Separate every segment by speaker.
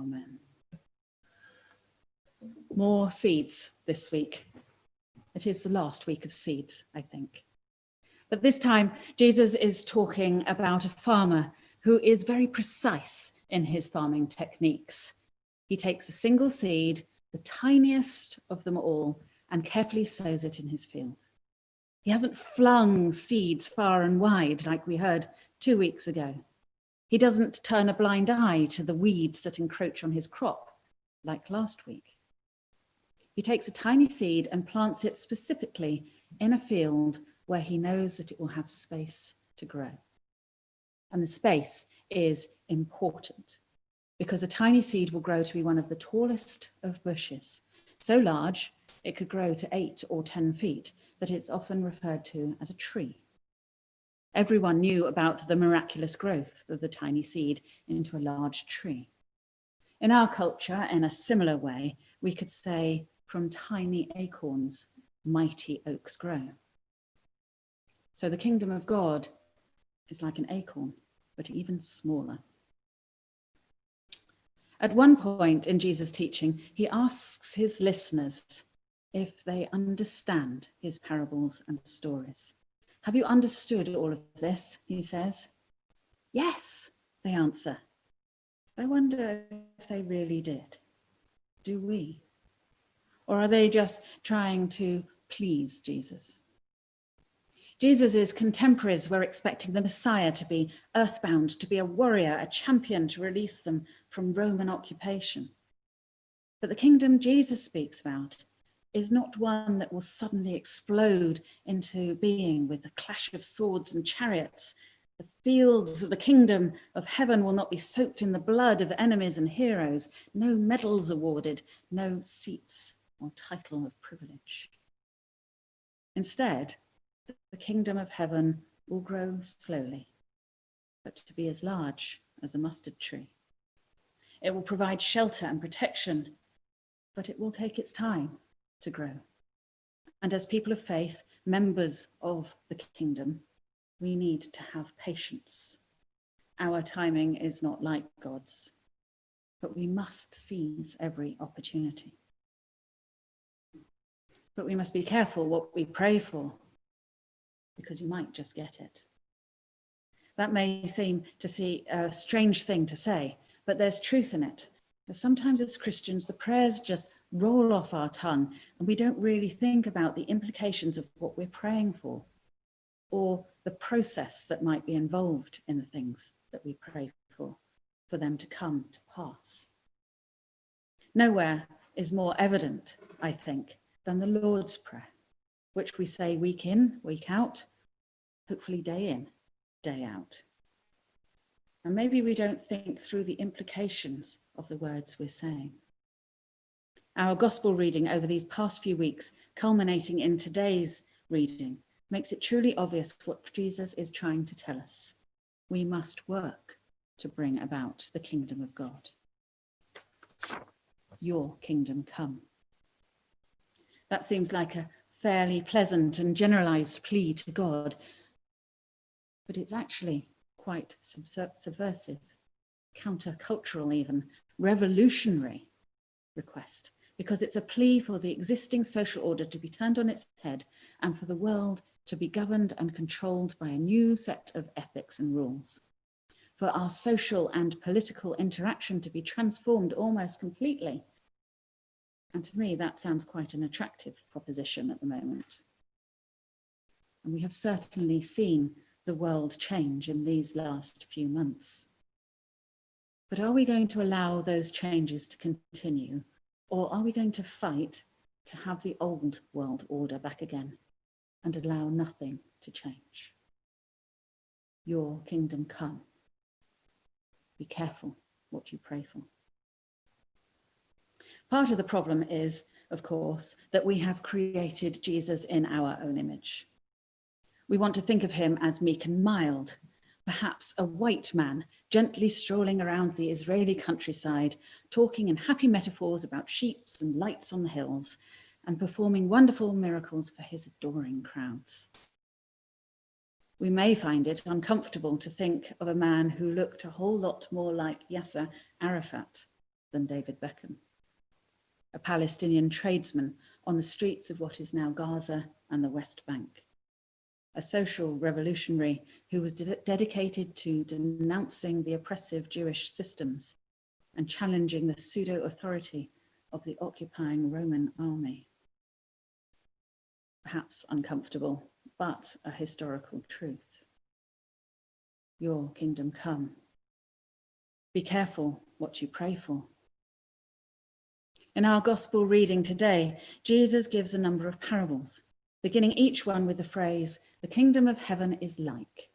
Speaker 1: Amen. More seeds this week. It is the last week of seeds, I think. But this time, Jesus is talking about a farmer who is very precise in his farming techniques. He takes a single seed, the tiniest of them all, and carefully sows it in his field. He hasn't flung seeds far and wide like we heard two weeks ago. He doesn't turn a blind eye to the weeds that encroach on his crop like last week. He takes a tiny seed and plants it specifically in a field where he knows that it will have space to grow. And the space is important because a tiny seed will grow to be one of the tallest of bushes, so large it could grow to eight or 10 feet that it's often referred to as a tree. Everyone knew about the miraculous growth of the tiny seed into a large tree. In our culture, in a similar way, we could say, from tiny acorns, mighty oaks grow. So the kingdom of God is like an acorn, but even smaller. At one point in Jesus' teaching, he asks his listeners if they understand his parables and stories. Have you understood all of this? He says. Yes, they answer. I wonder if they really did. Do we? Or are they just trying to please Jesus? Jesus' contemporaries were expecting the Messiah to be earthbound, to be a warrior, a champion to release them from Roman occupation. But the kingdom Jesus speaks about is not one that will suddenly explode into being with a clash of swords and chariots. The fields of the kingdom of heaven will not be soaked in the blood of enemies and heroes, no medals awarded, no seats or title of privilege. Instead, the kingdom of heaven will grow slowly, but to be as large as a mustard tree. It will provide shelter and protection, but it will take its time to grow. And as people of faith, members of the kingdom, we need to have patience. Our timing is not like God's, but we must seize every opportunity. But we must be careful what we pray for because you might just get it. That may seem to see a strange thing to say, but there's truth in it. Sometimes as Christians, the prayers just roll off our tongue and we don't really think about the implications of what we're praying for or the process that might be involved in the things that we pray for, for them to come to pass. Nowhere is more evident, I think, than the Lord's Prayer which we say week in, week out, hopefully day in, day out. And maybe we don't think through the implications of the words we're saying. Our gospel reading over these past few weeks, culminating in today's reading, makes it truly obvious what Jesus is trying to tell us. We must work to bring about the kingdom of God. Your kingdom come. That seems like a fairly pleasant and generalized plea to God, but it's actually quite subversive, countercultural even, revolutionary request, because it's a plea for the existing social order to be turned on its head and for the world to be governed and controlled by a new set of ethics and rules, for our social and political interaction to be transformed almost completely and to me, that sounds quite an attractive proposition at the moment. And we have certainly seen the world change in these last few months. But are we going to allow those changes to continue? Or are we going to fight to have the old world order back again and allow nothing to change? Your kingdom come. Be careful what you pray for. Part of the problem is, of course, that we have created Jesus in our own image. We want to think of him as meek and mild, perhaps a white man gently strolling around the Israeli countryside, talking in happy metaphors about sheep and lights on the hills, and performing wonderful miracles for his adoring crowds. We may find it uncomfortable to think of a man who looked a whole lot more like Yasser Arafat than David Beckham, a Palestinian tradesman on the streets of what is now Gaza and the West Bank, a social revolutionary who was de dedicated to denouncing the oppressive Jewish systems and challenging the pseudo-authority of the occupying Roman army. Perhaps uncomfortable, but a historical truth. Your kingdom come. Be careful what you pray for. In our gospel reading today, Jesus gives a number of parables, beginning each one with the phrase, the kingdom of heaven is like.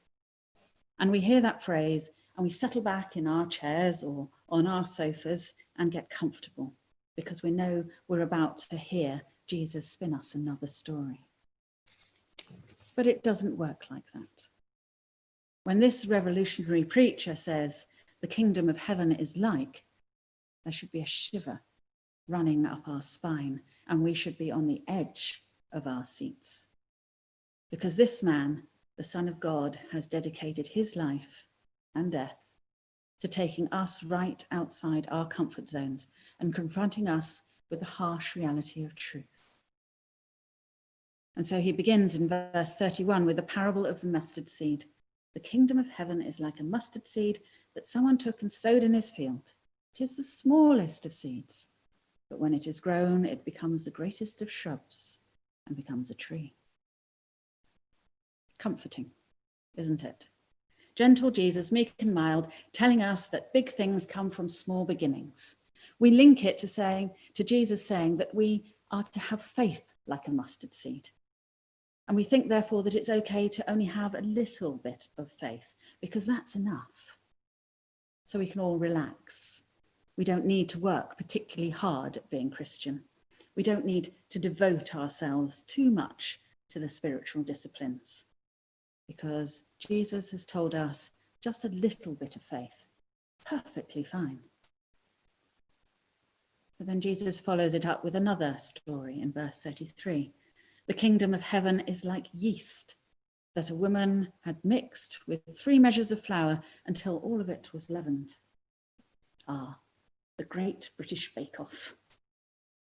Speaker 1: And we hear that phrase and we settle back in our chairs or on our sofas and get comfortable because we know we're about to hear Jesus spin us another story. But it doesn't work like that. When this revolutionary preacher says, the kingdom of heaven is like, there should be a shiver running up our spine and we should be on the edge of our seats. Because this man, the son of God, has dedicated his life and death to taking us right outside our comfort zones and confronting us with the harsh reality of truth. And so he begins in verse 31 with the parable of the mustard seed. The kingdom of heaven is like a mustard seed that someone took and sowed in his field. It is the smallest of seeds, but when it is grown, it becomes the greatest of shrubs and becomes a tree. Comforting, isn't it? gentle Jesus, meek and mild, telling us that big things come from small beginnings. We link it to saying, to Jesus saying that we are to have faith like a mustard seed. And we think therefore that it's okay to only have a little bit of faith because that's enough. So we can all relax. We don't need to work particularly hard at being Christian. We don't need to devote ourselves too much to the spiritual disciplines because Jesus has told us just a little bit of faith, perfectly fine. But then Jesus follows it up with another story in verse 33. The kingdom of heaven is like yeast that a woman had mixed with three measures of flour until all of it was leavened. Ah, the great British bake-off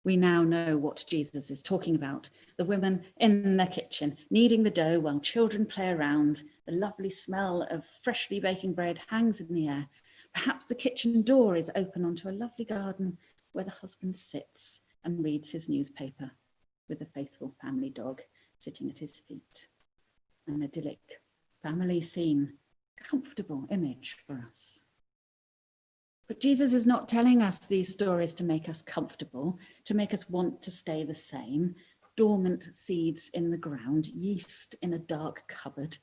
Speaker 1: we now know what Jesus is talking about. The women in the kitchen, kneading the dough while children play around. The lovely smell of freshly baking bread hangs in the air. Perhaps the kitchen door is open onto a lovely garden where the husband sits and reads his newspaper with a faithful family dog sitting at his feet. An idyllic family scene, comfortable image for us. But Jesus is not telling us these stories to make us comfortable, to make us want to stay the same, dormant seeds in the ground, yeast in a dark cupboard.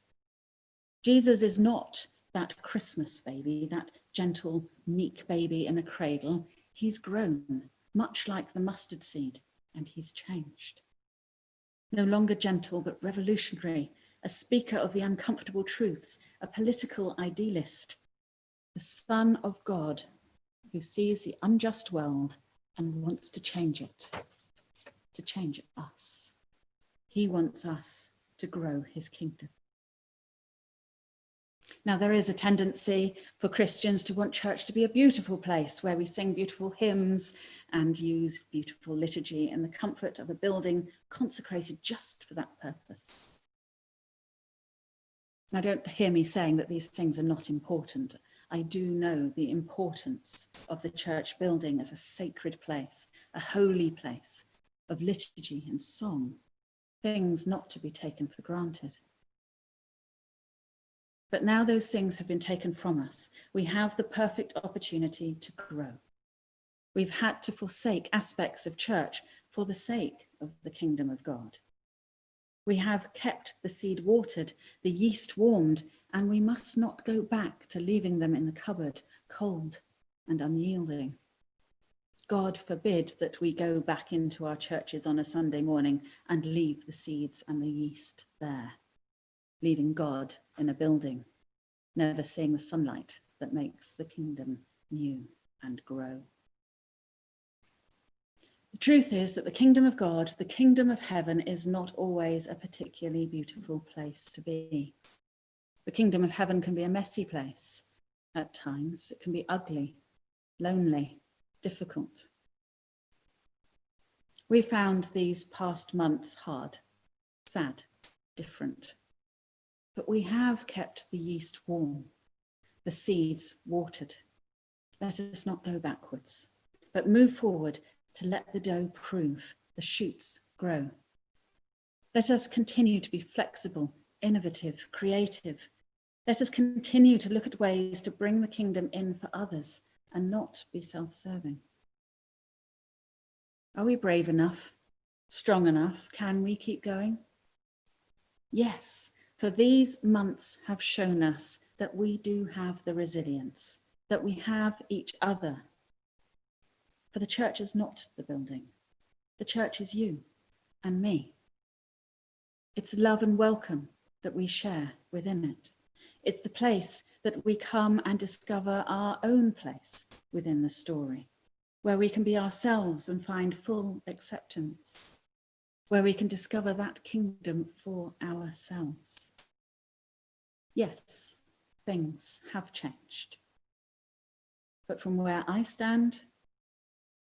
Speaker 1: Jesus is not that Christmas baby, that gentle, meek baby in a cradle. He's grown, much like the mustard seed, and he's changed. No longer gentle, but revolutionary, a speaker of the uncomfortable truths, a political idealist, the Son of God who sees the unjust world and wants to change it, to change us. He wants us to grow his kingdom. Now, there is a tendency for Christians to want church to be a beautiful place where we sing beautiful hymns and use beautiful liturgy in the comfort of a building consecrated just for that purpose. Now, don't hear me saying that these things are not important. I do know the importance of the church building as a sacred place, a holy place of liturgy and song, things not to be taken for granted. But now those things have been taken from us. We have the perfect opportunity to grow. We've had to forsake aspects of church for the sake of the kingdom of God. We have kept the seed watered, the yeast warmed, and we must not go back to leaving them in the cupboard, cold and unyielding. God forbid that we go back into our churches on a Sunday morning and leave the seeds and the yeast there, leaving God in a building, never seeing the sunlight that makes the kingdom new and grow. The truth is that the kingdom of God, the kingdom of heaven is not always a particularly beautiful place to be. The kingdom of heaven can be a messy place at times. It can be ugly, lonely, difficult. We found these past months hard, sad, different. But we have kept the yeast warm, the seeds watered. Let us not go backwards, but move forward to let the dough prove, the shoots grow. Let us continue to be flexible, innovative, creative. Let us continue to look at ways to bring the kingdom in for others and not be self-serving. Are we brave enough? Strong enough? Can we keep going? Yes, for these months have shown us that we do have the resilience, that we have each other. For the church is not the building. The church is you and me. It's love and welcome that we share within it. It's the place that we come and discover our own place within the story, where we can be ourselves and find full acceptance, where we can discover that kingdom for ourselves. Yes, things have changed. But from where I stand,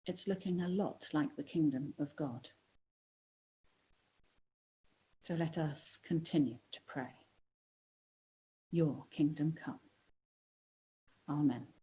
Speaker 1: it's looking a lot like the kingdom of God. So let us continue to pray. Your kingdom come. Amen.